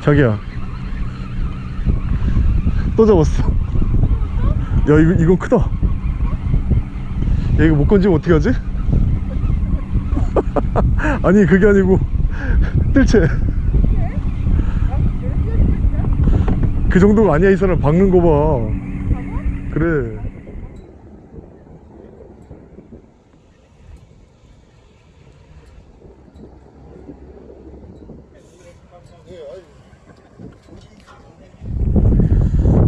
자기야 또 잡았어. 야 이거, 이건 크다. 야 이거 못 건지면 어떻게 하지? 아니 그게 아니고. 뜰채. 그 정도가 아니야 이 사람. 박는 거봐. 그래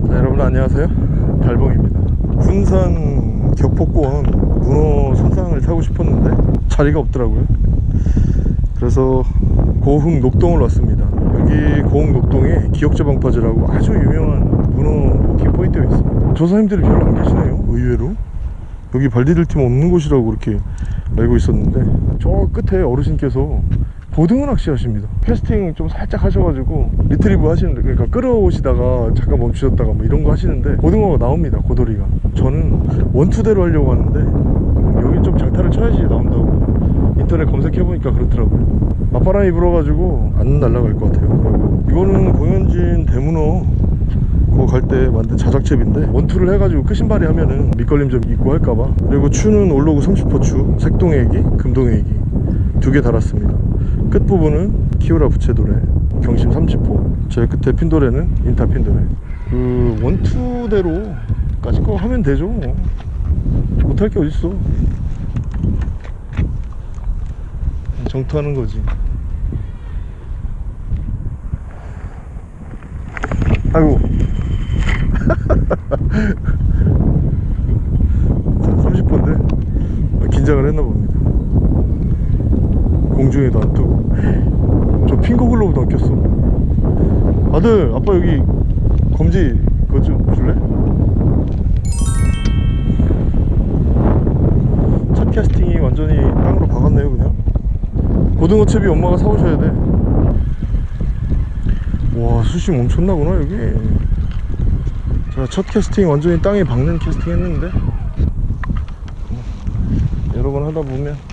자, 여러분 안녕하세요. 달봉입니다. 군산 격포권 문어 선상을 타고 싶었는데 자리가 없더라고요. 그래서 고흥 녹동을 왔습니다. 여기 고흥 녹동에 기역자 방파제라고 아주 유명한 문어 walking 포인트가 있습니다. 조사님들이 별로 안 계시네요 의외로. 여기 발 디딜 틈 없는 곳이라고 그렇게 알고 있었는데 저 끝에 어르신께서 고등어 낚시 하십니다. 캐스팅 좀 살짝 하셔가지고 retrieve 하시는데 그러니까 끌어오시다가 잠깐 멈추셨다가 뭐 이런 거 하시는데 고등어가 나옵니다 고돌이가. 저는 원투대로 하려고 하는데 여기 좀 장타를 쳐야지 나온다고 인터넷 검색해보니까 그렇더라고요. 맞바람이 불어가지고 안 날아갈 것 같아요 이거는 공연진 대문어. 그거 갈 때 만든 자작채비인데 원투를 해가지고 끝신발이 하면은 밑걸림 좀 있고 할까봐. 그리고 추는 올로그 30호 추 색동애기 금동애기 두 개 달았습니다. 끝부분은 키오라 부채도래 경심 30호. 제일 끝에 핀도레는 인타 핀도레 그 원투대로까지 거 하면 되죠. 뭐. 못할 게 어딨어. 정투하는 거지. 아이고. 30번인데? 긴장을 했나 봅니다 공중에도 안 뜨고. 저 핑거글로브도 안 꼈어. 아들 아빠 여기 검지 그거 좀 줄래? 첫 캐스팅이 완전히 땅으로 박았네요 그냥. 고등어 채비 엄마가 사오셔야 돼와 수심 엄청나구나 여기. 자, 첫 캐스팅 완전히 땅에 박는 캐스팅 했는데. 여러 번 하다 보면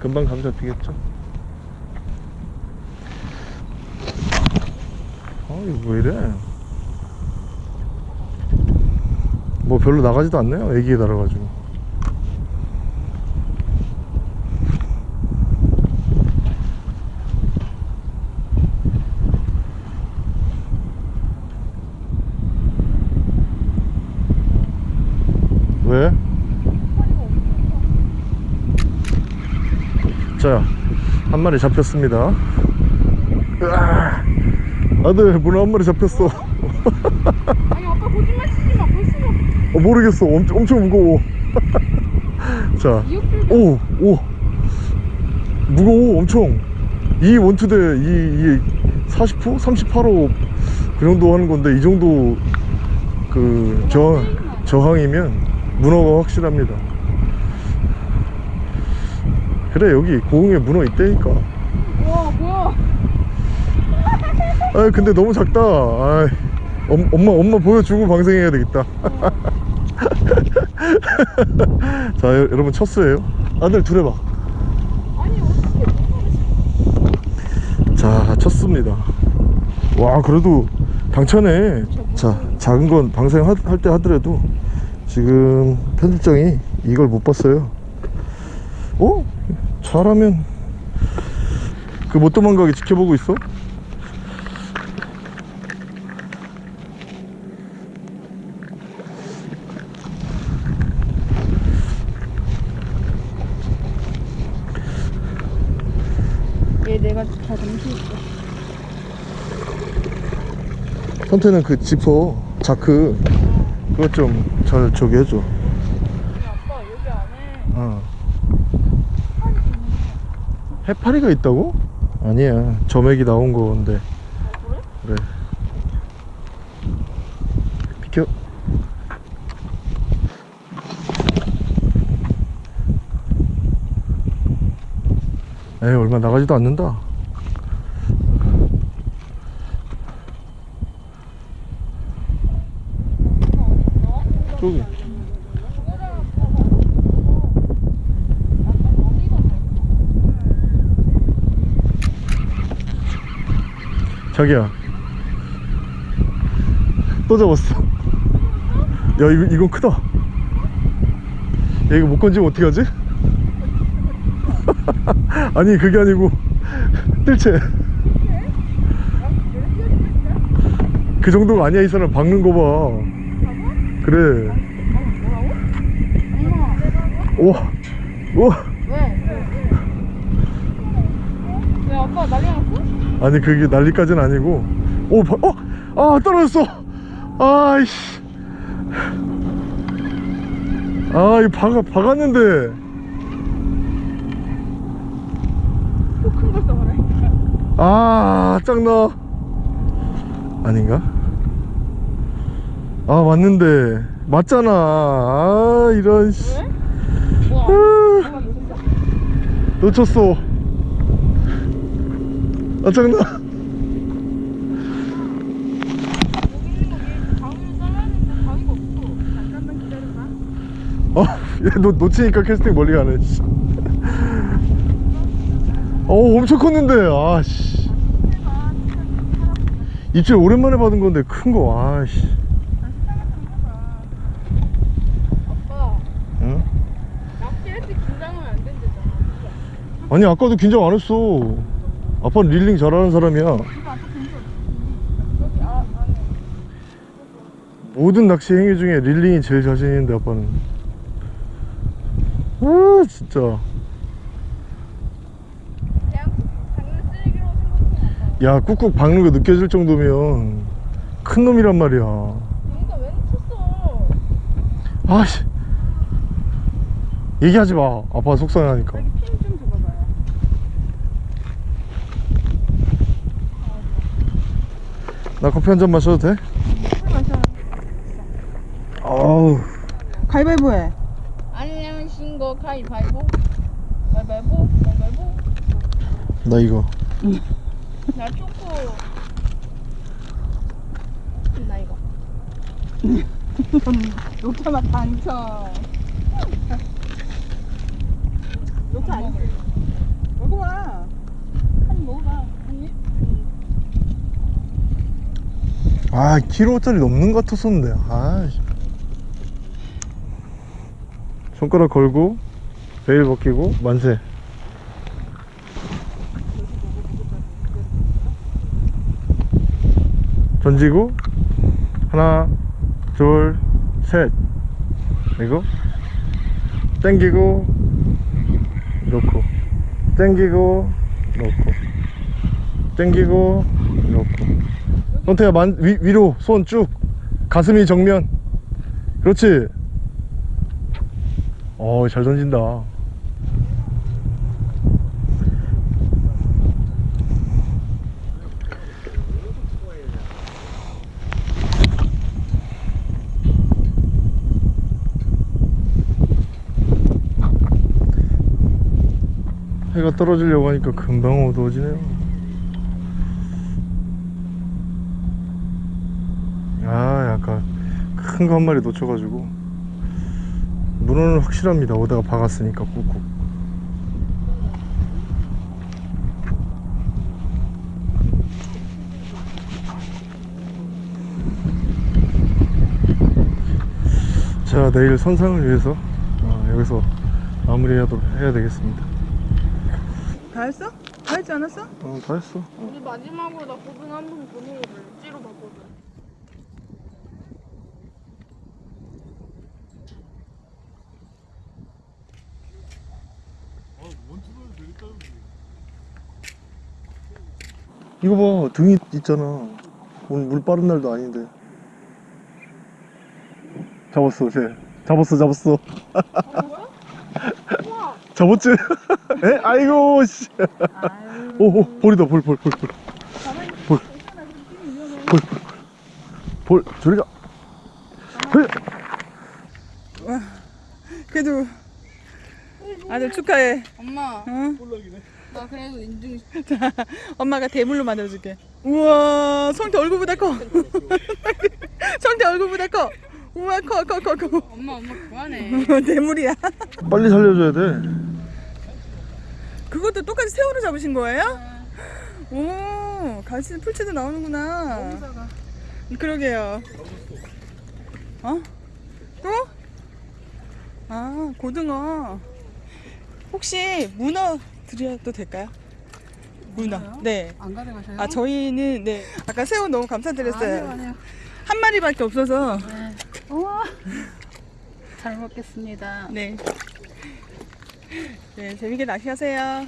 금방 감 잡히겠죠? 아 이거 왜 이래? 뭐 별로 나가지도 않네요 애기에 달아가지고 왜? 자, 한 마리 잡혔습니다. 으아, 아들, 문어 한 마리 잡혔어. 아니 아빠 거짓말 치지 마 벌써 어, 모르겠어. 엄청, 엄청 무거워. 자, 미역줄기 오, 오. 무거워, 엄청. 이 원투대, 이, 이 40호? 38호 그 정도 하는 건데, 이 정도 그 저, 저항이면 문어가 확실합니다. 그래, 여기 고흥에 문어 있다니까. 와 뭐야 아 근데 너무 작다. 아 엄, 엄마 엄마 보여주고 방생해야 되겠다. 자 여, 여러분 첫 수예요. 아들 둘 해봐. 자 쳤습니다. 와 그래도 당차네. 자 작은 건 방생할 때 하더라도 지금 편집장이 이걸 못 봤어요. 어? 잘하면 그 못 도망가게 지켜보고 있어? 얘 내가 잘 잠수했어 선태는 그 지퍼 자크 그거 좀잘 저기 해줘 아니 아빠 여기 안에 어. 해파리가 있다고? 아니야 점액이 나온 건데. 아 그래? 그래. 비켜. 에이 얼마 나가지도 않는다 저기 자기야 또 잡았어? 야 이거, 이건 크다. 야 이거 못 건지면 어떻게 하지? 아니 그게 아니고. 뜰채. 그 정도가 아니야 이 사람. 박는 거봐. 그래. 우와 우와 왜? 왜 아빠 났어? 아니 그게 난리까지는 아니고. 오 바, 어? 아 떨어졌어. 아이씨. 아 이거 박아, 박았는데. 아 짱나 아닌가? 아 맞는데. 맞잖아. 아 이런 씨. 아, 엄마 놓쳤어? 아 기다려봐 어, 얘 놓, 놓치니까 캐스팅 멀리 가네. 씨. 어, 엄청 컸는데, 아, 씨. 입질 오랜만에 받은 건데, 큰 거, 아, 씨. 아빠 응? 낚시할 때 긴장하면 안 된대잖아 아니, 아까도 긴장 안 했어. 아빠는 릴링 잘하는 사람이야. 모든 낚시 행위 중에 릴링이 제일 자신 있는데, 아빠는. 아, 진짜. 야, 꾹꾹 박는 거 느껴질 정도면 큰 놈이란 말이야. 아씨. 얘기하지 마. 아빠 속상해하니까. 여기 핀좀 줘봐봐요 나 커피 한 잔 마셔도 돼? 술 마셔 아우 가위바위보 해. 아니면 신거 가위바위보 가위바위보 가위바위보 나 이거 나 초코 나 이거 녹차맛 당첨. 녹차 안 먹을래. 먹어봐. 한 먹어봐 한입 아 키로짜리 넘는 것 같았었는데. 아 씨. 손가락 걸고 베일 벗기고 만세. 던지고 하나 둘셋. 그리고 땡기고 놓고. 땡기고 놓고. 땡기고 놓고 선태야 만, 위, 위로 손 쭉 가슴이 정면. 그렇지? 어잘 던진다. 해가 떨어지려고 하니까 금방 어두워지네요 아 약간 큰거 한 마리 놓쳐가지고 문어는 확실합니다. 오다가 박았으니까 꾹꾹. 자 내일 선상을 위해서 어, 여기서 마무리하도록 해야 되겠습니다. 다 했어? 다 했지 않았어? 어, 다 했어. 우리 마지막으로 나 고등 한번 더 먹어볼래 찌로 봤거든 이거 봐 등이 있잖아. 오늘 물 빠른 날도 아닌데. 잡았어 쟤. 잡았어 잡았어. 잡았지? 에? 아이고 씨. 오오 볼이다 볼 볼 볼 볼. 볼. 볼 저리 가. 헤! 그래도 아들 축하해. 엄마 응? 나 그래도 인증 자, 엄마가 대물로 만들어줄게. 우와, 성태 얼굴보다 커. 성태 얼굴보다 커. 우와, 커, 커, 커, 커. 엄마 엄마 그만해 대물이야. 빨리 살려줘야 돼 그것도 똑같이 새우로 잡으신 거예요? 오, 오, 갈치 풀치도 나오는구나. 작아. 그러게요. 어? 또? 아, 고등어. 혹시 문어 드려도 될까요? 문어. 문어요? 네. 안 가져가셔요? 아, 저희는, 네. 아까 새우 너무 감사드렸어요. 아니요, 아니요. 한 마리밖에 없어서. 네. 우와. 잘 먹겠습니다. 네. 네, 재밌게 낚시하세요.